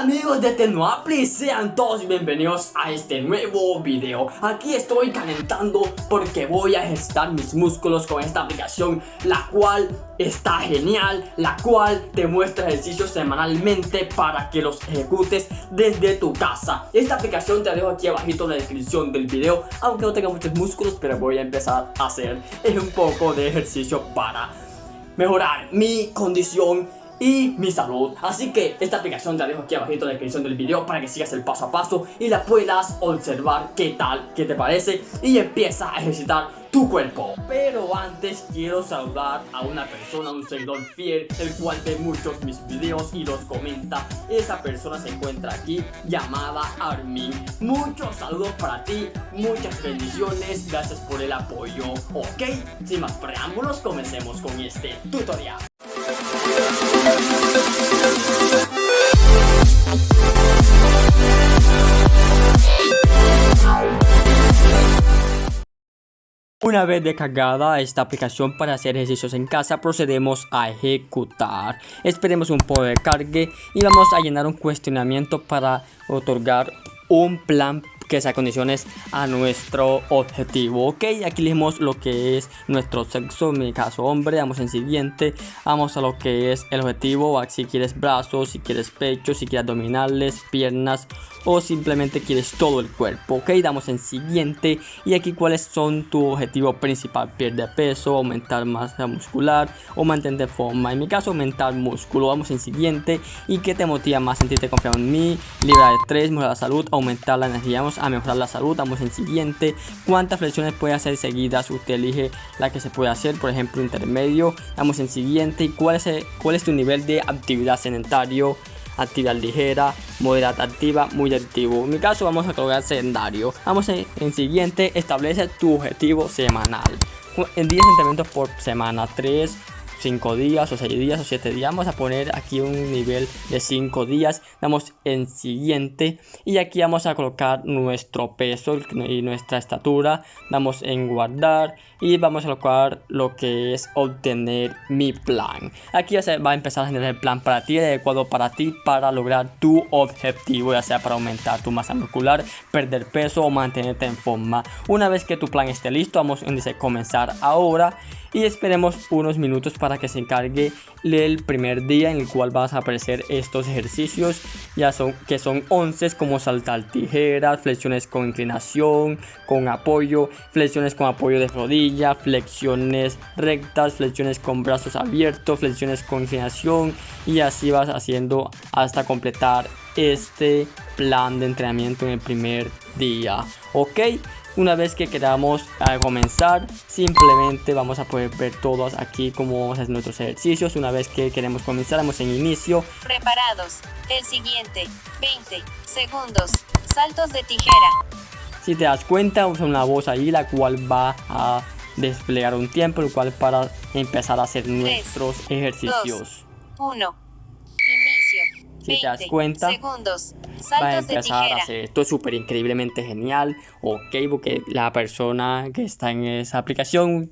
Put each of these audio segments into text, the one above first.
Amigos de Tenoapli, sean todos bienvenidos a este nuevo video. Aquí estoy calentando porque voy a ejercitar mis músculos con esta aplicación La cual está genial, la cual te muestra ejercicios semanalmente para que los ejecutes desde tu casa. Esta aplicación te dejo aquí abajito en la descripción del video Aunque no tenga muchos músculos, pero voy a empezar a hacer un poco de ejercicio para mejorar mi condición y mi salud. Así que esta aplicación te la dejo aquí abajo en la descripción del video para que sigas el paso a paso y la puedas observar qué tal, qué te parece y empieza a ejercitar tu cuerpo. Pero antes quiero saludar a una persona, un seguidor fiel El cual ve muchos mis videos y los comenta. Esa persona se encuentra aquí llamada Armin. Muchos saludos para ti, muchas bendiciones, gracias por el apoyo Ok, sin más preámbulos comencemos con este tutorial una vez descargada esta aplicación para hacer ejercicios en casa, procedemos a ejecutar. Esperemos un poco de cargue y vamos a llenar un cuestionamiento para otorgar un plan que sea condiciones a nuestro objetivo. Ok aquí elegimos lo que es nuestro sexo. En mi caso hombre damos en siguiente. Vamos a lo que es el objetivo. Si quieres brazos si quieres pecho si quieres abdominales piernas o simplemente quieres todo el cuerpo. Ok damos en siguiente. Y aquí cuáles son tu objetivo principal perder peso aumentar masa muscular o mantener forma. En mi caso aumentar músculo. Vamos en siguiente. Y qué te motiva más sentirte confiado en mí liberar estrés mejorar la salud aumentar la energía. Vamos a mejorar la salud vamos en siguiente cuántas flexiones puede hacer seguidas usted elige la que se puede hacer por ejemplo intermedio vamos en siguiente y cuál es, cuál es tu nivel de actividad sedentario actividad ligera, moderada activa, muy activo. En mi caso vamos a colocar sedentario. Vamos en, en siguiente, establece tu objetivo semanal. En 10 entrenamientos por semana, 3 5 días o 6 días o 7 días. Vamos a poner aquí un nivel de 5 días. Damos en siguiente y aquí vamos a colocar nuestro peso y nuestra estatura. Damos en guardar y vamos a colocar lo que es obtener mi plan. Aquí ya se va a empezar a generar el plan para ti adecuado para ti para lograr tu objetivo ya sea para aumentar tu masa muscular perder peso o mantenerte en forma. Una vez que tu plan esté listo vamos a comenzar ahora y esperemos unos minutos para que se encargue el primer día en el cual vas a aparecer estos ejercicios. Ya son que son 11 como saltar tijeras flexiones con inclinación con apoyo flexiones con apoyo de rodilla flexiones rectas flexiones con brazos abiertos flexiones con inclinación y así vas haciendo hasta completar este plan de entrenamiento en el primer día. Ok una vez que queramos comenzar, simplemente vamos a poder ver todos aquí cómo vamos a hacer nuestros ejercicios. Una vez que queremos comenzar, vamos en inicio. Preparados. El siguiente. 20 segundos. Saltos de tijera. Si te das cuenta, usa una voz ahí la cual va a desplegar un tiempo, el cual para empezar a hacer nuestros ejercicios. 1 si te das cuenta, va a empezar a hacer esto es súper increíblemente genial, ok, porque la persona que está en esa aplicación,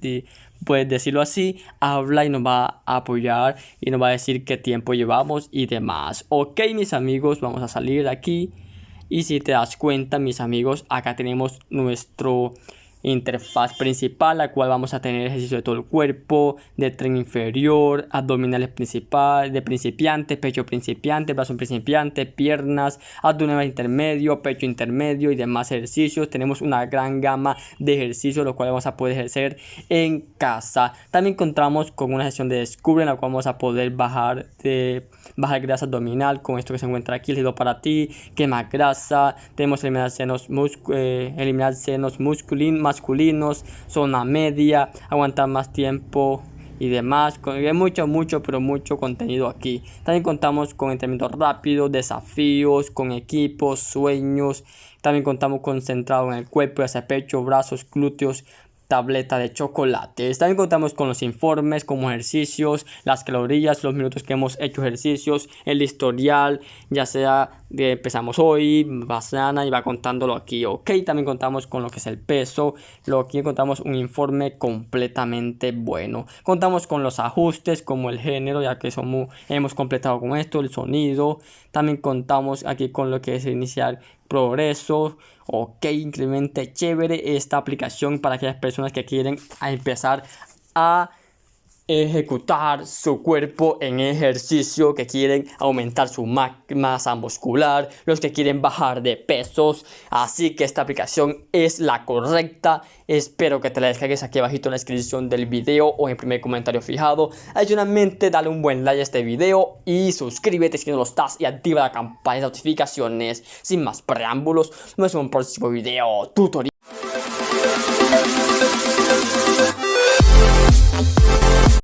puedes decirlo así, habla y nos va a apoyar y nos va a decir qué tiempo llevamos y demás. Ok, mis amigos, vamos a salir de aquí. Y si te das cuenta, mis amigos, acá tenemos nuestro interfaz principal, la cual vamos a tener ejercicio de todo el cuerpo, de tren inferior, abdominales principal, de principiante, pecho principiante, brazo principiante, piernas, abdominal intermedio, pecho intermedio y demás ejercicios. Tenemos una gran gama de ejercicios, los cuales vamos a poder ejercer en casa. También encontramos con una sesión de descubre, en la cual vamos a poder bajar de bajar grasa abdominal con esto que se encuentra aquí, el para ti, quema grasa, tenemos eliminar senos, eh, eliminar senos masculinos, zona media, aguantar más tiempo y demás. Hay mucho, mucho, pero mucho contenido aquí. También contamos con entrenamiento rápido, desafíos, con equipos, sueños. También contamos con centrado en el cuerpo, hacia pecho, brazos, glúteos, tableta de chocolates. También contamos con los informes como ejercicios, las calorías, los minutos que hemos hecho ejercicios, el historial, ya sea de empezamos hoy, mañana y va contándolo aquí, ok. También contamos con lo que es el peso, lo que contamos un informe completamente bueno. Contamos con los ajustes como el género, ya que somos, hemos completado con esto, el sonido. También contamos aquí con lo que es iniciar progreso. Ok, increíblemente chévere esta aplicación para aquellas personas que quieren empezar a ejecutar su cuerpo en ejercicio, que quieren aumentar su masa muscular, los que quieren bajar de pesos. Así que esta aplicación es la correcta. Espero que te la descargues aquí abajito en la descripción del video o en el primer comentario fijado. Adicionalmente, dale un buen like a este video y suscríbete si no lo estás y activa la campana de notificaciones. Sin más preámbulos, nos vemos en un próximo video tutorial.